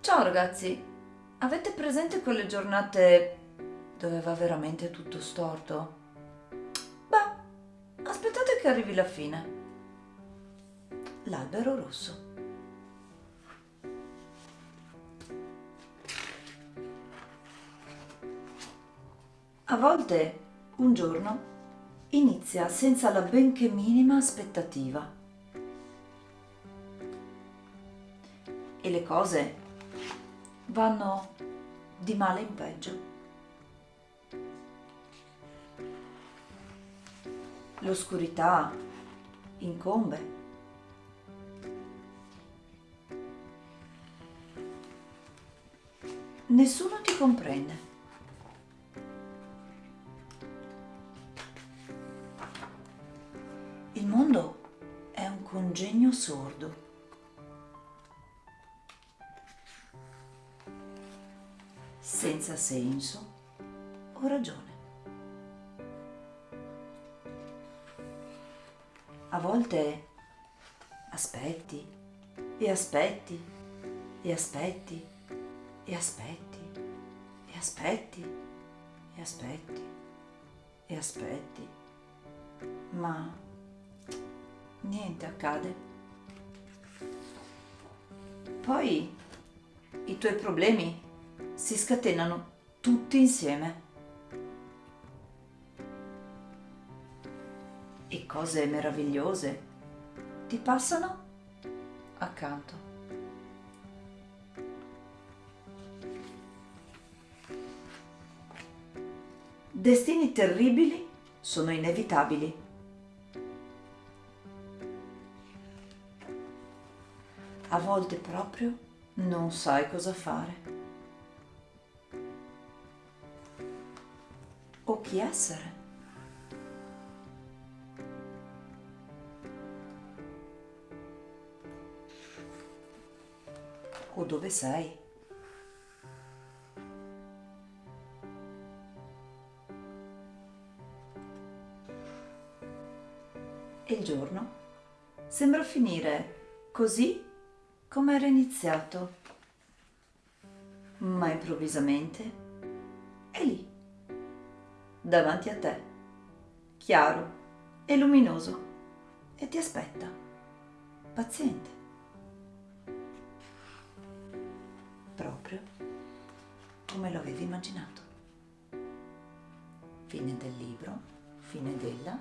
Ciao ragazzi, avete presente quelle giornate dove va veramente tutto storto? Beh, aspettate che arrivi la fine. L'albero rosso. A volte un giorno inizia senza la benché minima aspettativa. E le cose vanno di male in peggio. L'oscurità incombe. Nessuno ti comprende. Il mondo è un congegno sordo. Senza senso o ragione. A volte aspetti e aspetti e aspetti e aspetti e aspetti e aspetti e aspetti, ma niente accade. Poi i tuoi problemi si scatenano tutti insieme. E cose meravigliose ti passano accanto. Destini terribili sono inevitabili. A volte proprio non sai cosa fare. Chi essere. O dove sei. E il giorno sembra finire così come era iniziato. Ma improvvisamente davanti a te, chiaro e luminoso, e ti aspetta, paziente. Proprio come lo avevi immaginato. Fine del libro, fine della